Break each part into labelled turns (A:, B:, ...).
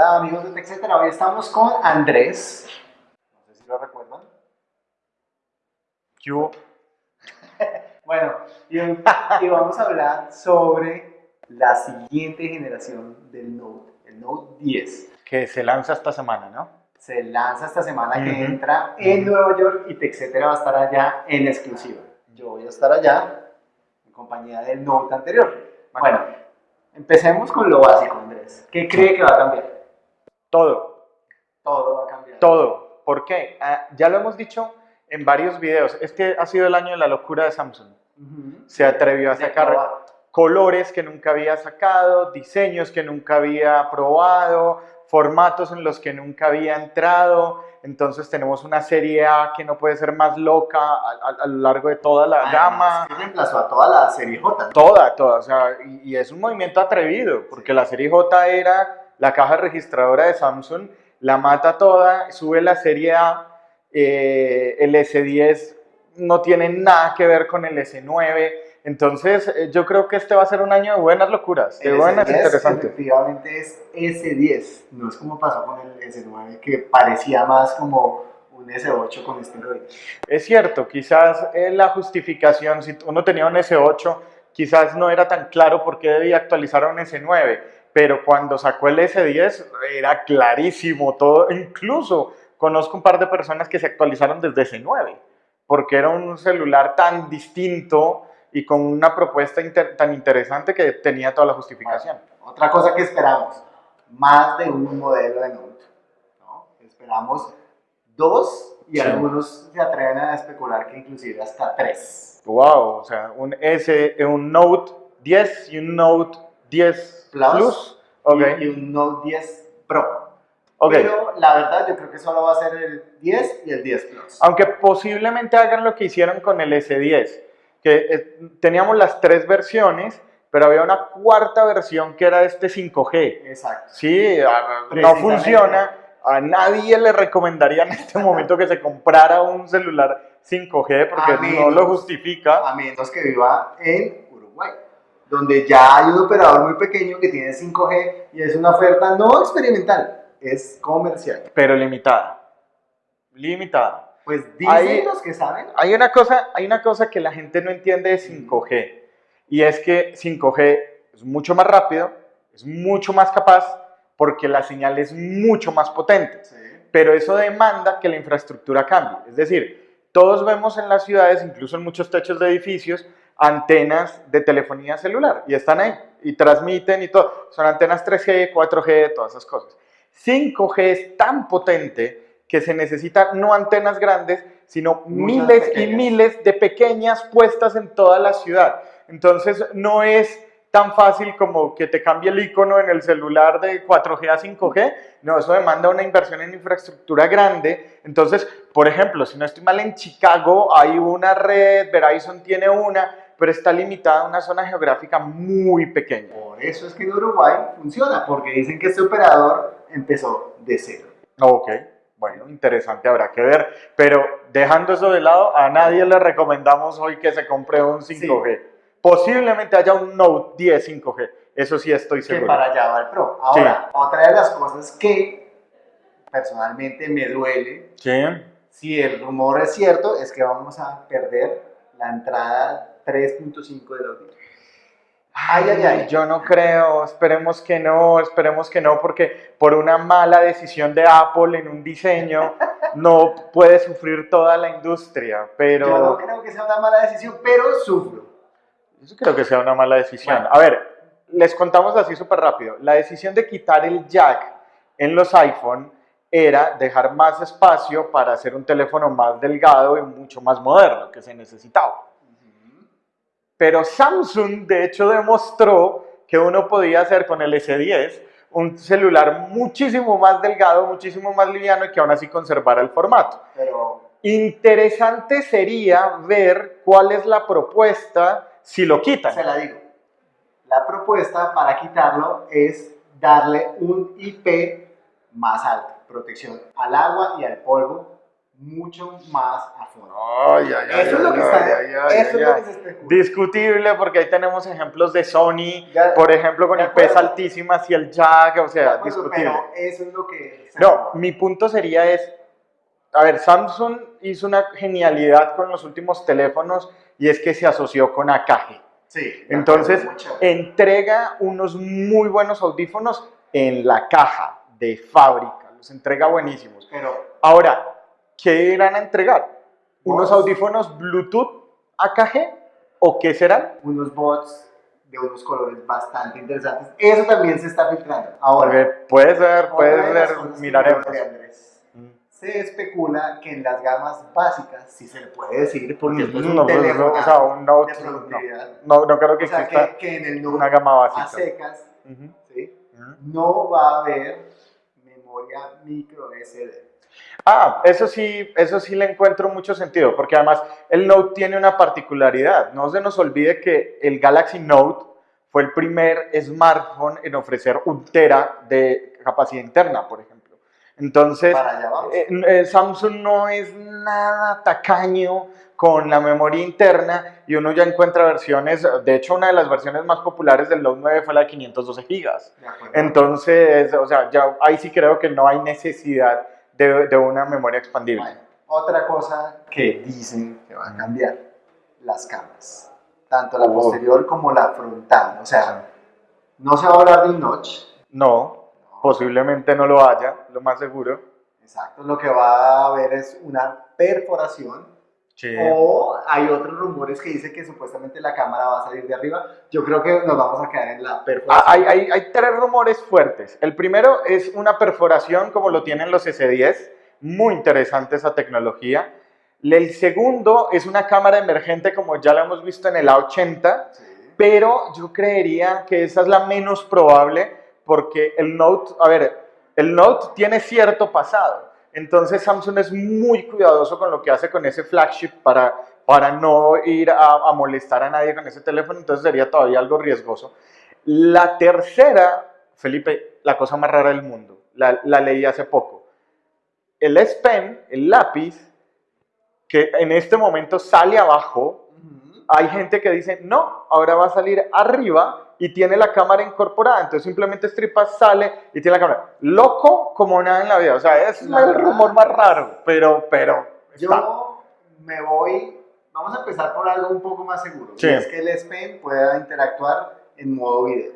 A: Hola amigos de TechCetera, hoy estamos con Andrés. No sé si lo recuerdan.
B: ¿Qué hubo?
A: Bueno, y, vamos a hablar sobre la siguiente generación del Note, el Note 10.
B: Que se lanza esta semana, ¿no?
A: Se lanza esta semana que entra en Nueva York y TechCetera va a estar allá en exclusiva. Yo voy a estar allá en compañía del Note anterior. Bueno, empecemos con lo básico, Andrés. ¿Qué cree que va a cambiar?
B: Todo,
A: Todo va a cambiar.
B: todo. ¿Por qué? Ah, ya lo hemos dicho en varios videos. Este ha sido el año de la locura de Samsung. Se atrevió a
A: De
B: sacar
A: probar.
B: colores que nunca había sacado, diseños que nunca había probado, formatos en los que nunca había entrado. Entonces tenemos una serie A que no puede ser más loca a, a- a lo largo de toda la
A: Además,
B: gama.
A: que reemplazó a toda la serie J.
B: Toda, toda, o sea, y, y es un movimiento atrevido, porque la serie J era la caja registradora de Samsung, la mata toda, sube la serie A, eh, el S10 no tiene nada que ver con el S9, entonces eh, yo creo que este va a ser un año de buenas locuras, de
A: El
B: buenas
A: S10
B: interesantes.
A: Efectivamente es S10, no es como pasó con el S9 que parecía más como un S8 con esteroides.
B: Es cierto, quizás eh, la justificación, si uno tenía un S8, quizás no era tan claro por qué debía actualizar a un S9, pero cuando sacó el S10 era clarísimo todo, incluso conozco un par de personas que se actualizaron desde S9, porque era un celular tan distinto y con una propuesta inter- tan interesante que tenía toda la justificación.
A: Otra cosa que esperamos, más de un modelo de Note. ¿no? Esperamos dos y
B: Sí.
A: algunos se atreven a especular que inclusive hasta tres.
B: Wow, o sea, un S, un Note 10 y un Note 10
A: Plus.
B: Plus.
A: Y, y un Note 10 Pro.
B: ok.
A: Pero la verdad yo creo que solo va a ser el 10 y el 10 Plus.
B: Aunque posiblemente hagan lo que hicieron con el S10, que eh, teníamos las tres versiones, pero había una cuarta versión que era este 5G.
A: Exacto.
B: Sí, ah, no funciona. A nadie le recomendaría en este momento que se comprara un celular 5G porque no lo justifica.
A: a menos que viva en Uruguay, donde ya hay un operador muy pequeño que tiene 5G y es una oferta no experimental, es comercial.
B: Pero limitada. Limitada.
A: Pues dicen
B: Ahí-
A: los que saben,
B: Hay una, cosa, hay una cosa que la gente no entiende de 5G y es que 5G es mucho más rápido, es mucho más capaz porque la señal es mucho más potente. Pero eso demanda que la infraestructura cambie. Es decir, todos vemos en las ciudades, incluso en muchos techos de edificios, antenas de telefonía celular y están ahí y transmiten y todo. Son antenas 3G, 4G, todas esas cosas. 5G es tan potente que se necesitan no antenas grandes, sino
A: Muchas
B: miles y
A: pequeñas.
B: miles de pequeñas puestas en toda la ciudad. Entonces no es tan fácil como que te cambie el icono en el celular de 4G a 5G. No, eso demanda una inversión en infraestructura grande. Entonces, por ejemplo, si no estoy mal, en Chicago hay una red, Verizon tiene una, pero está limitada a una zona geográfica muy pequeña.
A: por eso es que en Uruguay funciona, porque dicen que este operador empezó de cero.
B: Ok, bueno, interesante, habrá que ver. Pero dejando eso de lado, a nadie le recomendamos hoy que se compre un 5G. Posiblemente haya un Note 10 5G, eso sí estoy
A: Que
B: seguro.
A: para allá va el Pro. Ahora, otra de las cosas que personalmente me duele
B: Sí.
A: Si el rumor es cierto, es que vamos a perder la entrada 3.5 del audio. Ay, ay, ay.
B: Yo no creo, esperemos que no, esperemos que no, porque por una mala decisión de Apple en un diseño no puede sufrir toda la industria, pero
A: Yo no creo que sea una mala decisión, pero sufro.
B: Yo creo que sea una mala decisión.
A: Bueno.
B: A ver, les contamos así súper rápido. La decisión de quitar el jack en los iPhone era dejar más espacio para hacer un teléfono más delgado y mucho más moderno que se necesitaba. Pero Samsung, de hecho, demostró que uno podía hacer con el S10 un celular muchísimo más delgado, muchísimo más liviano y que aún así conservara el formato.
A: Pero
B: Interesante sería ver cuál es la propuesta si lo quitan.
A: se la digo. La propuesta para quitarlo es darle un IP más alto, protección al agua y al polvo mucho más a fondo.
B: Ay, ay, ay,
A: Eso es lo que está, eso es lo que se especula.
B: Discutible porque ahí tenemos ejemplos de Sony,
A: Ya-
B: por ejemplo, con
A: acuerdo.
B: altísimas y el jack, o sea,
A: acuerdo,
B: discutible.
A: Pero eso es lo que... se
B: No, mi punto sería es, a ver, Samsung hizo una genialidad con los últimos teléfonos y es que se asoció con AKG.
A: Sí.
B: Entonces, entrega unos muy buenos audífonos en la caja de fábrica, los entrega buenísimos.
A: Pero
B: Ahora, ¿qué irán a entregar? ¿Unos
A: Bots.
B: audífonos Bluetooth AKG o qué serán?
A: unos bots de unos colores bastante interesantes. Eso también se está filtrando. Ahora,
B: Porque puede ser, puede ser, miraremos.
A: Andrés, Se especula que en las gamas básicas, si se le puede decir, porque esto es un
B: No,
A: teléfono
B: o sea, un Note,
A: de productividad.
B: no, no creo que
A: O sea,
B: exista
A: que, que en el
B: una gama
A: a
B: básica.
A: secas
B: Ujú,
A: ¿sí? no va a haber memoria micro SD.
B: Ah, eso sí, eso sí le encuentro mucho sentido, porque además el Note tiene una particularidad. No se nos olvide que el Galaxy Note fue el primer smartphone en ofrecer un tera de capacidad interna, por ejemplo. Entonces, eh, eh, Samsung no es nada tacaño con la memoria interna y uno ya encuentra versiones, de hecho una de las versiones más populares del Note 9 fue la de 512 gigas.
A: De acuerdo.
B: Entonces, o sea, ya ahí sí creo que no hay necesidad de, de una memoria expandible.
A: Bueno, otra cosa que dicen que va a cambiar, las cámaras. Tanto la
B: Oh.
A: posterior como la frontal. O sea, no se va a hablar de un notch.
B: No, posiblemente no lo haya, lo más seguro.
A: Exacto, lo que va a haber es una perforación.
B: Sí.
A: O hay otros rumores que dicen que supuestamente la cámara va a salir de arriba. Yo creo que nos vamos a quedar en la
B: Ah,
A: perforación.
B: Hay, hay- hay tres rumores fuertes. El primero es una perforación como lo tienen los S10, muy interesante esa tecnología. El segundo es una cámara emergente como ya la hemos visto en el A80,
A: Sí.
B: pero yo creería que esa es la menos probable porque el Note, a ver, el Note tiene cierto pasado, entonces Samsung es muy cuidadoso con lo que hace con ese flagship para, para no ir a, a molestar a nadie con ese teléfono, entonces sería todavía algo riesgoso. La tercera, Felipe, la cosa más rara del mundo, la, la leí hace poco. El S Pen, el lápiz, que en este momento sale abajo, hay gente que dice, no, ahora va a salir arriba y tiene la cámara incorporada. Entonces simplemente estripas, sale y tiene la cámara. Loco como nada en la vida. O sea, es
A: La
B: el rumor más raro, pero, pero está.
A: Yo me voy, vamos a empezar por algo un poco más seguro.
B: Sí.
A: Y es que el S Pen pueda interactuar en modo video.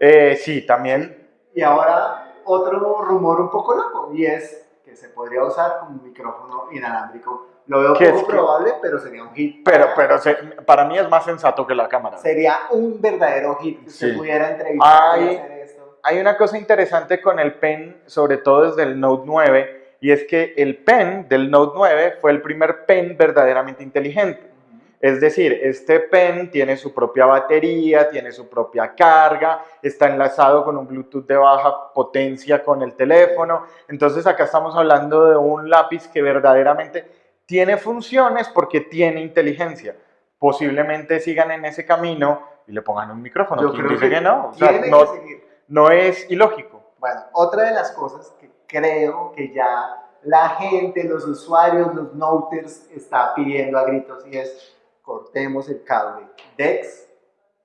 B: Eh, sí, también.
A: Y ahora otro rumor un poco loco y es que se podría usar como un micrófono inalámbrico. Lo veo
B: ¿Qué
A: poco
B: es que-
A: probable, pero sería un hit.
B: Pero, pero se- para mí es más sensato que la cámara.
A: Sería un verdadero hit usted
B: Sí.
A: pudiera entrevistar y
B: Ay.
A: hacer esto.
B: Hay una cosa interesante con el pen, sobre todo desde el Note 9, y es que el pen del Note 9 fue el primer pen verdaderamente inteligente. Es decir, este pen tiene su propia batería, tiene su propia carga, está enlazado con un Bluetooth de baja potencia con el teléfono. Entonces acá estamos hablando de un lápiz que verdaderamente tiene funciones porque tiene inteligencia. Posiblemente sigan en ese camino y le pongan un micrófono.
A: Yo
B: ¿Quién
A: creo
B: dice que, no? O sea, no,
A: que
B: no es ilógico.
A: Bueno, otra de las cosas que creo que ya la gente, los usuarios, los noters está pidiendo a gritos y es cortemos el cable DEX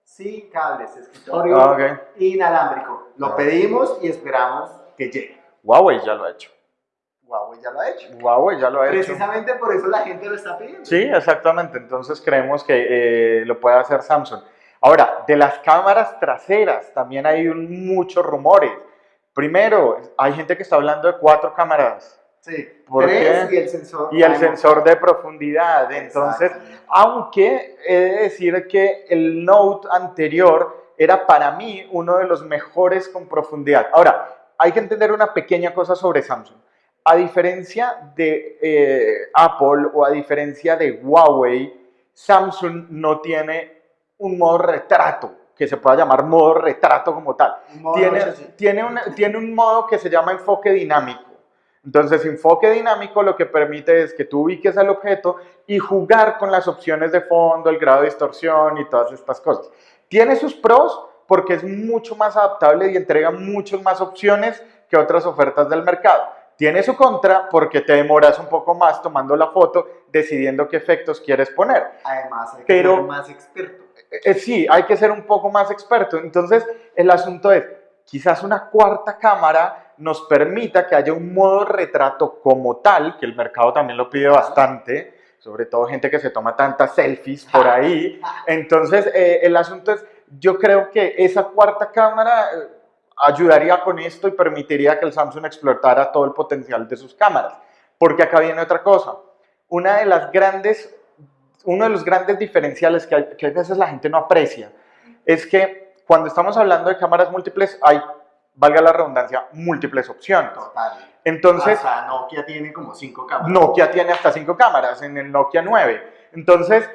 A: sin cables, escritorio
B: Ah, ok.
A: inalámbrico. Lo
B: Ah.
A: pedimos y esperamos que llegue.
B: Huawei ya lo ha hecho.
A: Huawei ya lo ha hecho.
B: Huawei ya lo ha hecho.
A: Precisamente por eso la gente lo está pidiendo.
B: Sí, exactamente. Entonces creemos que eh, lo puede hacer Samsung. Ahora, de las cámaras traseras también hay un- muchos rumores. Primero, hay gente que está hablando de cuatro cámaras
A: Sí,
B: ¿Por
A: tres y el sensor.
B: y el sensor de profundidad. Entonces, aunque he de decir que el Note anterior era para mí uno de los mejores con profundidad. Ahora, hay que entender una pequeña cosa sobre Samsung. A diferencia de eh, Apple o a diferencia de Huawei, Samsung no tiene un modo retrato, que se pueda llamar modo retrato como tal.
A: Modo
B: Tiene, tiene, una- tiene un modo que se llama enfoque dinámico. Entonces, enfoque dinámico lo que permite es que tú ubiques al objeto y jugar con las opciones de fondo, el grado de distorsión y todas estas cosas. Tiene sus pros porque es mucho más adaptable y entrega muchas más opciones que otras ofertas del mercado. tiene su contra porque te demoras un poco más tomando la foto, decidiendo qué efectos quieres poner.
A: Además, hay que
B: Pero-
A: ser más experto.
B: Eh, eh, sí, hay que ser un poco más experto. Entonces, el asunto es, quizás una cuarta cámara nos permita que haya un modo retrato como tal, que el mercado también lo pide bastante, sobre todo gente que se toma tantas selfies por ahí. Entonces, eh, el asunto es, yo creo que esa cuarta cámara eh, ayudaría con esto y permitiría que el Samsung explotara todo el potencial de sus cámaras. Porque acá viene otra cosa. Una de las grandes, uno de los grandes diferenciales que, hay- que a veces la gente no aprecia es que cuando estamos hablando de cámaras múltiples hay, valga la redundancia, múltiples opciones.
A: Total.
B: Entonces,
A: Hasta Nokia tiene como cinco cámaras.
B: Nokia tiene hasta cinco cámaras en el Nokia 9. Entonces,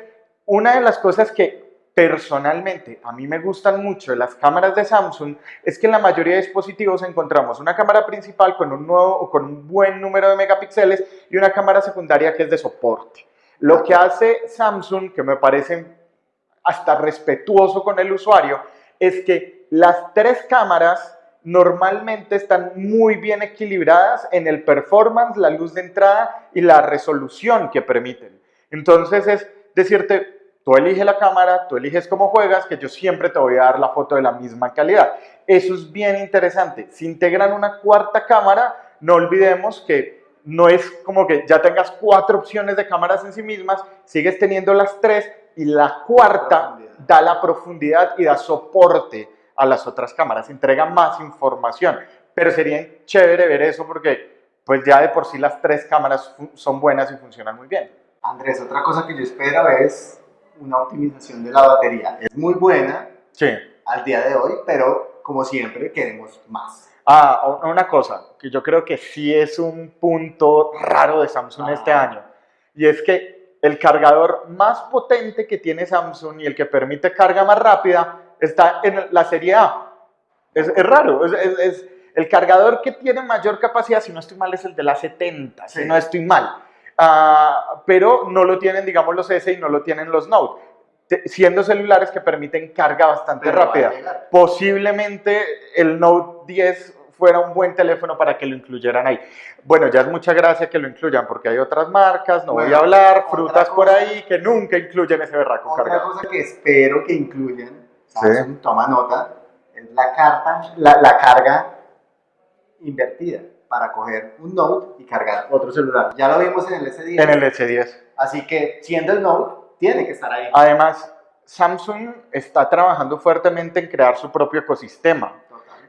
B: una de las cosas que personalmente a mí me gustan mucho de las cámaras de Samsung es que en la mayoría de dispositivos encontramos una cámara principal con un, nuevo, o con un buen número de megapíxeles y una cámara secundaria que es de soporte. Lo que hace Samsung, que me parece hasta respetuoso con el usuario, es que las tres cámaras normalmente están muy bien equilibradas en el performance, la luz de entrada y la resolución que permiten. Entonces es decirte, tú eliges la cámara, tú eliges cómo juegas, que yo siempre te voy a dar la foto de la misma calidad. Eso es bien interesante. Si integran una cuarta cámara, no olvidemos que no es como que ya tengas cuatro opciones de cámaras en sí mismas, sigues teniendo las tres y la cuarta da la profundidad y da soporte a las otras cámaras, entrega más información. Pero sería chévere ver eso porque pues ya de por sí las tres cámaras son buenas y funcionan muy bien.
A: Andrés, otra cosa que yo espero es una optimización de la batería. Es muy buena
B: Sí.
A: al día de hoy, pero como siempre queremos más.
B: Ah, una cosa que yo creo que sí es un punto raro de Samsung
A: Ah.
B: este año, y es que el cargador más potente que tiene Samsung y el que permite carga más rápida está en la serie A. Es, es raro, es, es- es- el cargador que tiene mayor capacidad, si no estoy mal, es el de la 70, si no estoy mal. Ah, pero no lo tienen, digamos, los S y no lo tienen los Note, te- siendo celulares que permiten carga bastante
A: Pero
B: rápida posiblemente el Note 10 fuera un buen teléfono para que lo incluyeran ahí. Bueno, ya es mucha gracia que lo incluyan porque hay otras marcas, no voy a hablar,
A: otra
B: frutas por ahí que nunca incluyen ese berraco
A: Otra
B: cargado.
A: cosa que espero que incluyan, Samsung, toma nota, es la, carta, la, la carga invertida para coger un Note y cargar otro celular. Ya lo vimos en el S10.
B: En el S10.
A: Así que siendo el Note, tiene que estar ahí.
B: Además, Samsung está trabajando fuertemente en crear su propio ecosistema.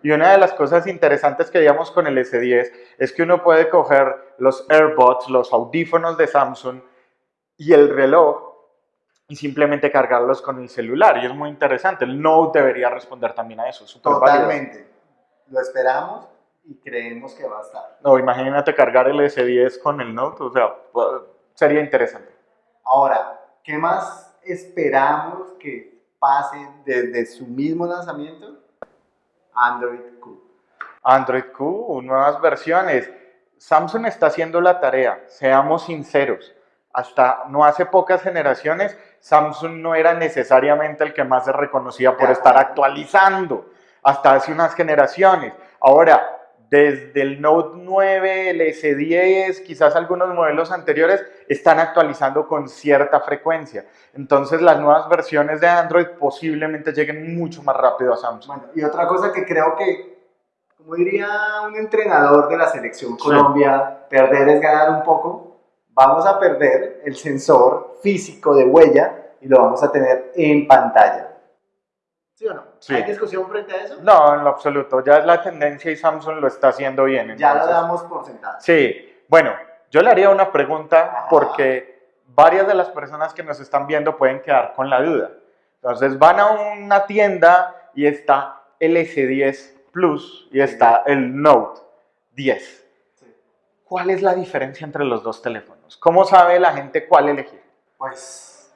B: Y una de las cosas interesantes que veíamos con el S10 es que uno puede coger los AirPods, los audífonos de Samsung y el reloj y simplemente cargarlos con el celular. Y es muy interesante. El Note debería responder también a eso. súper válido.
A: Totalmente. Lo esperamos y creemos que va a estar.
B: No, imagínate cargar el S10 con el Note. O sea, sería interesante.
A: Ahora, ¿qué más esperamos que pase desde su mismo lanzamiento? Android Q.
B: Android Q, nuevas versiones. Samsung está haciendo la tarea, seamos sinceros. Hasta no hace pocas generaciones, Samsung no era necesariamente el que más se reconocía por estar actualizando. Hasta hace unas generaciones. Ahora, desde el Note 9, el S10, quizás algunos modelos anteriores, están actualizando con cierta frecuencia. Entonces, las nuevas versiones de Android posiblemente lleguen mucho más rápido a Samsung.
A: Bueno, y otra cosa que creo que, como diría un entrenador de la selección
B: Sí.
A: Colombia, perder es ganar un poco. Vamos a perder el sensor físico de huella y lo vamos a tener en pantalla. ¿Sí o no?
B: Sí.
A: ¿Hay discusión frente a eso?
B: No, en lo absoluto. Ya es la tendencia y Samsung lo está haciendo bien.
A: Ya lo
B: entonces-
A: damos por sentado.
B: Sí, bueno, yo le haría una pregunta
A: Ajá.
B: porque varias de las personas que nos están viendo pueden quedar con la duda. Entonces van a una tienda y está el S10 Plus y está el Note 10.
A: Sí.
B: ¿Cuál es la diferencia entre los dos teléfonos? ¿Cómo sabe la gente cuál elegir?
A: Pues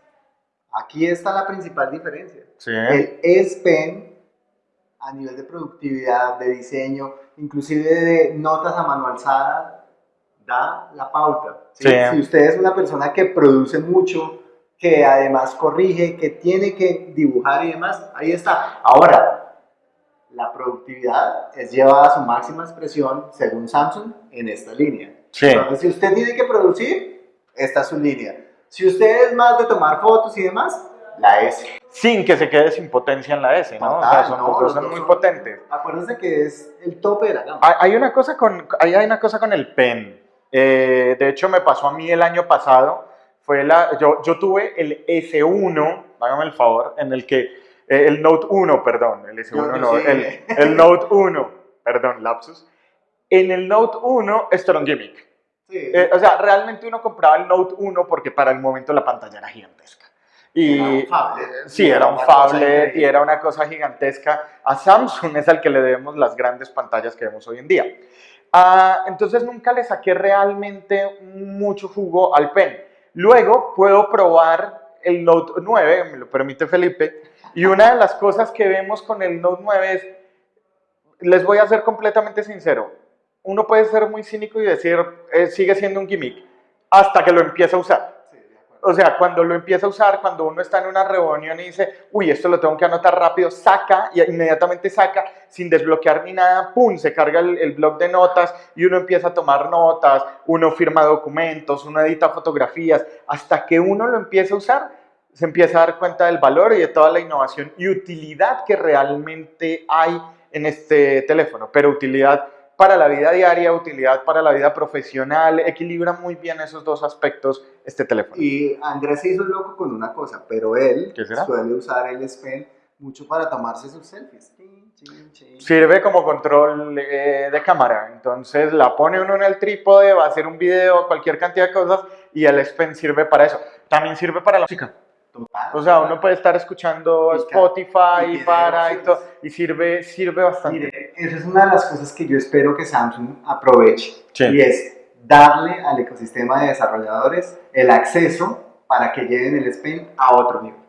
A: aquí está la principal diferencia.
B: Sí.
A: El S Pen a nivel de productividad, de diseño, inclusive de notas a mano alzada, da la pauta. ¿sí?
B: Sí.
A: Si usted es una persona que produce mucho, que además corrige, que tiene que dibujar y demás, ahí está. Ahora, la productividad es llevada a su máxima expresión, según Samsung, en esta línea.
B: Sí.
A: Entonces, si usted tiene que producir, esta es su línea. Si usted es más de tomar fotos y demás, la S.
B: Sin que se quede sin potencia en la S, ¿no? o sea,
A: Total,
B: son,
A: no,
B: los son muy
A: son-
B: potentes.
A: Acuérdense que es el tope de la gama.
B: Hay hay una cosa con, hay hay una cosa con el pen. Eh, de hecho, me pasó a mí el año pasado. Fue la, yo, yo tuve el S1, hágame el favor, en el que, eh, el Note 1, perdón, el S1
A: Yo- yo
B: no,
A: sí.
B: el, el Note 1, perdón, lapsus. En el Note 1, esto era un gimmick.
A: Sí.
B: Eh, o sea, realmente uno compraba el Note 1 porque para el momento la pantalla era gigantesca. Y,
A: Era un phablet.
B: Sí, era un phablet y era una cosa gigantesca. A Samsung es al que le debemos las grandes pantallas que vemos hoy en día. Ah, entonces nunca le saqué realmente mucho jugo al pen. Luego puedo probar el Note 9, me lo permite Felipe, y una de las cosas que vemos con el Note 9 es, les voy a ser completamente sincero, uno puede ser muy cínico y decir, eh, sigue siendo un gimmick, hasta que lo empieza a usar.
A: Sí.
B: O sea, cuando lo empieza a usar, cuando uno está en una reunión y dice, uy, esto lo tengo que anotar rápido, saca y inmediatamente saca sin desbloquear ni nada, pum, se carga el, el blog de notas y uno empieza a tomar notas, uno firma documentos, uno edita fotografías, hasta que uno lo empieza a usar, se empieza a dar cuenta del valor y de toda la innovación y utilidad que realmente hay en este teléfono, pero utilidad para la vida diaria, utilidad para la vida profesional, equilibra muy bien esos dos aspectos este teléfono.
A: Y Andrés se hizo loco con una cosa, pero él suele usar el S Pen mucho para tomarse sus selfies.
B: Sirve como control eh, de cámara, entonces la pone uno en el trípode, va a hacer un video, cualquier cantidad de cosas y el S Pen sirve para eso. También sirve para la música.
A: Total.
B: O sea, uno puede estar escuchando
A: Y
B: Spotify
A: y
B: para y todo, y sirve, sirve bastante.
A: Mire, esa es una de las cosas que yo espero que Samsung aproveche.
B: Sí.
A: Y es darle al ecosistema de desarrolladores el acceso para que lleven el S Pen a otro nivel.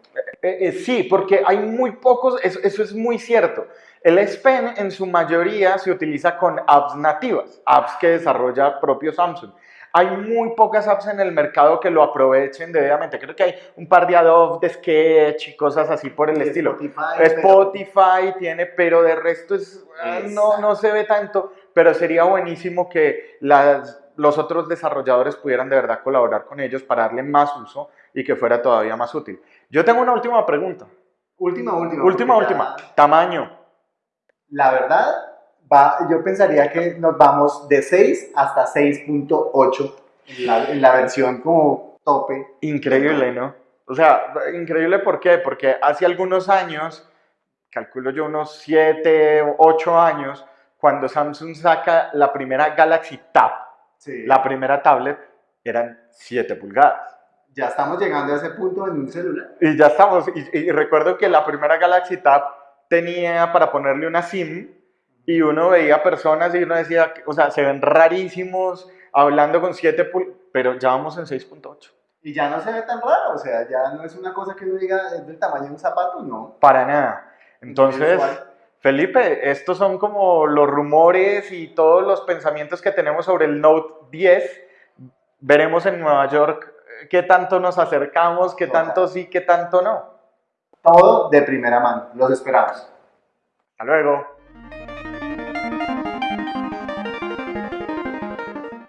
B: Eh, eh, sí, porque hay muy pocos, eso, eso es muy cierto. El S Pen en su mayoría se utiliza con apps nativas, apps que desarrolla propio Samsung. Hay muy pocas apps en el mercado que lo aprovechen debidamente. Creo que hay un par de Adobe, de Sketch y cosas así por el estilo.
A: Spotify, pero-
B: Spotify tiene, pero de resto es, ah, no, no se ve tanto, pero sería buenísimo que las, los otros desarrolladores pudieran de verdad colaborar con ellos para darle más uso y que fuera todavía más útil. Yo tengo una última pregunta.
A: Última, última.
B: Última,
A: porque ya-
B: última. Tamaño.
A: La verdad, va, yo pensaría que nos vamos de 6 hasta 6.8 en la, en la versión como tope.
B: Increíble, ¿no? O sea, increíble ¿por qué? Porque hace algunos años, calculo yo unos 7 o 8 años, cuando Samsung saca la primera Galaxy Tab,
A: Sí.
B: la primera tablet, eran 7 pulgadas.
A: Ya estamos llegando a ese punto en un celular.
B: Y ya estamos. Y, y recuerdo que la primera Galaxy Tab tenía para ponerle una SIM y uno veía personas y uno decía, o sea, se ven rarísimos hablando con 7 pulgadas, pero ya vamos en 6.8.
A: Y ya no se ve tan raro, o sea, ya no es una cosa que uno diga es del tamaño de un zapato, no.
B: Para nada. Entonces. Felipe, estos son como los rumores y todos los pensamientos que tenemos sobre el Note 10. Veremos en Nueva York eh, qué tanto nos acercamos, qué tanto sí, qué tanto no.
A: Todo de primera mano. Los esperamos.
B: Hasta luego.